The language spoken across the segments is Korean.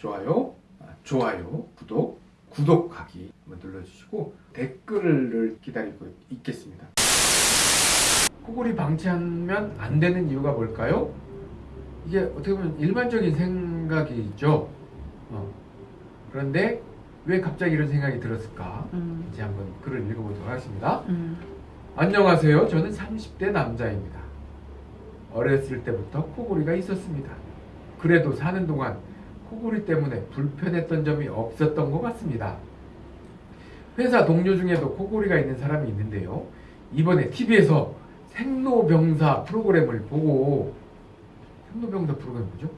좋아요, 아, 좋아요, 구독, 구독하기 눌러주시고 댓글을 기다리고 있겠습니다. 코골이 방치하면 안 되는 이유가 뭘까요? 이게 어떻게 보면 일반적인 생각이죠. 어. 그런데 왜 갑자기 이런 생각이 들었을까? 음, 이제 한번 글을 읽어보도록 하겠습니다. 음, 안녕하세요. 저는 30대 남자입니다. 어렸을 때부터 코골이가 있었습니다. 그래도 사는 동안 코골이 때문에 불편했던 점이 없었던 것 같습니다. 회사 동료 중에도 코골이가 있는 사람이 있는데요. 이번에 TV에서 생로병사 프로그램을 보고 생로병사 프로그램 뭐죠?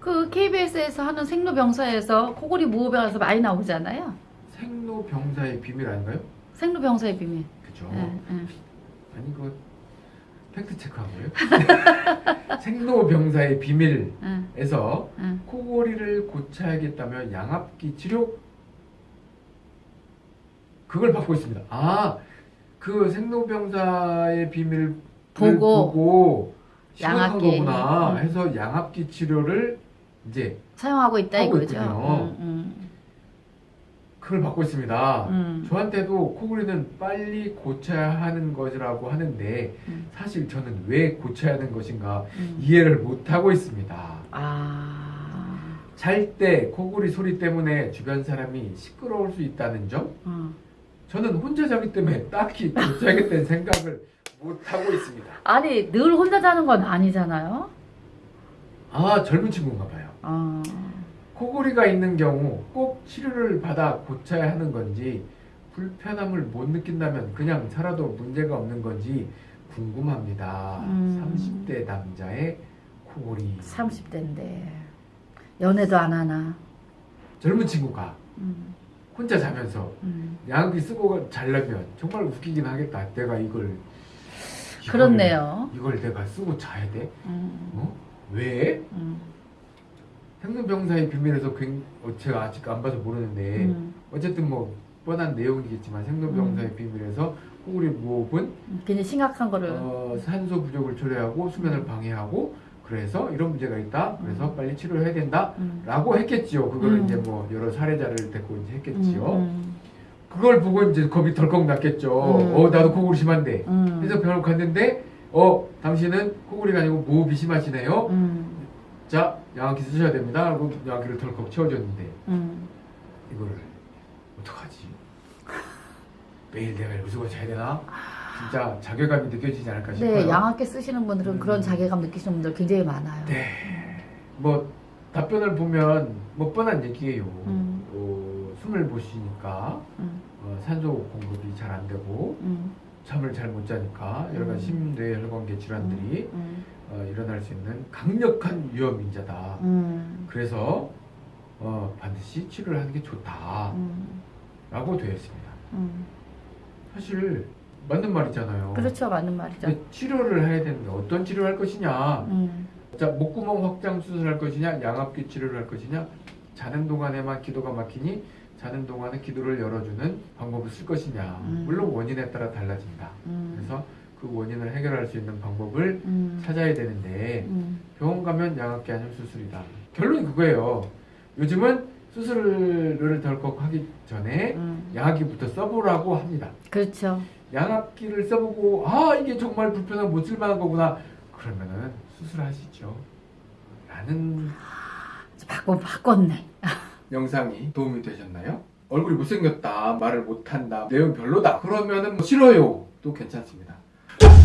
그 KBS에서 하는 생로병사에서 코골이 무호병에서 많이 나오잖아요. 생로병사의 비밀 아닌가요? 생로병사의 비밀. 그죠? 예, 예. 아니 그 팩트 체크한 거예요? 생로병사의 비밀에서 예, 예. 코골이를 고쳐야겠다며 양압기 치료 그걸 받고 있습니다. 아, 그 생로병사의 비밀을 보고 보고 양압기. 거구나 음. 해서 양압기 치료를 이제 사용하고 있다 이거죠. 있군요. 음, 그걸 받고 있습니다. 음, 음. 저한테도 코골이는 빨리 고쳐야 하는 것이라고 하는데 음. 사실 저는 왜 고쳐야 하는 것인가 음. 이해를 못하고 있습니다. 아, 잘때 코골이 소리 때문에 주변 사람이 시끄러울 수 있다는 점 음. 저는 혼자 자기 때문에 딱히 고쳐야겠다는 생각을 못하고 있습니다. 아니 늘 혼자 자는 건 아니잖아요. 아 젊은 친구인가 봐요. 어, 코골이가 있는 경우 꼭 치료를 받아 고쳐야 하는 건지 불편함을 못 느낀다면 그냥 살아도 문제가 없는 건지 궁금합니다. 음. 30대 남자의 코골이 30대인데 연애도 안 하나. 젊은 친구가 음, 혼자 자면서 음. 양기 쓰고 자려면 정말 웃기긴 하겠다. 내가 이걸 이걸- 그렇네요. 이걸 내가 쓰고 자야 돼? 음, 어? 왜? 음, 생로병사의 비밀에서 굉- 어, 제가 아직 안 봐서 모르는데 음. 어쨌든 뭐 뻔한 내용이겠지만 생로병사의 비밀에서 코골이 무호흡은 굉장히 심각한 거를. 어, 산소 부족을 초래하고 수면을 방해하고 그래서 이런 문제가 있다. 그래서 빨리 치료해야 된다. 음. 라고 했겠지요. 그거를 음. 이제 뭐 여러 사례자를 데리고 이제 했겠지요. 음, 그걸 보고 이제 겁이 덜컥 났겠죠. 음. 어, 나도 코골이 심한데. 음, 그래서 병원을 갔는데, 어, 당신은 코골이가 아니고 무호흡이 심하시네요. 음, 자, 양압기 쓰셔야 됩니다. 하고 양압기를 덜컥 채워줬는데, 음. 이거를 어떡하지? 매일 내가 쓰고 자야 되나? 진짜 자괴감이 느껴지지 않을까 싶어요. 네, 양압기 쓰시는 분들은 음. 그런 자괴감 느끼시는 분들 굉장히 많아요. 네. 뭐 답변을 보면 뭐 뻔한 얘기예요. 음. 어, 숨을 못 쉬니까 음, 어, 산소 공급이 잘 안 되고 음, 잠을 잘 못 자니까 여러 가지 음. 심뇌 혈관계 질환들이 음, 어, 일어날 수 있는 강력한 위험 인자다. 음, 그래서 어, 반드시 치료를 하는 게 좋다라고 음, 되어 있습니다. 음. 사실 맞는 말이잖아요. 그렇죠, 맞는 말이죠. 치료를 해야 되는데 어떤 치료를 할 것이냐? 음, 자, 목구멍 확장 수술할 것이냐, 양압기 치료를 할 것이냐, 자는 동안에만 기도가 막히니 자는 동안에 기도를 열어주는 방법을 쓸 것이냐. 음. 물론 원인에 따라 달라진다. 음, 그래서 그 원인을 해결할 수 있는 방법을 음, 찾아야 되는데 음, 병원 가면 양압기 아니면 수술이다. 결론이 그거예요. 요즘은 수술을 덜컥 하기 전에 음. 양압기부터 써보라고 합니다. 그렇죠. 양압기를 써보고 아 이게 정말 불편하고 못 쓸만한 거구나. 그러면은 수술하시죠. 라는 바꿔 바꿨네. 영상이 도움이 되셨나요? 얼굴이 못생겼다, 말을 못한다, 내용 별로다. 그러면은 뭐 싫어요. 또 괜찮습니다.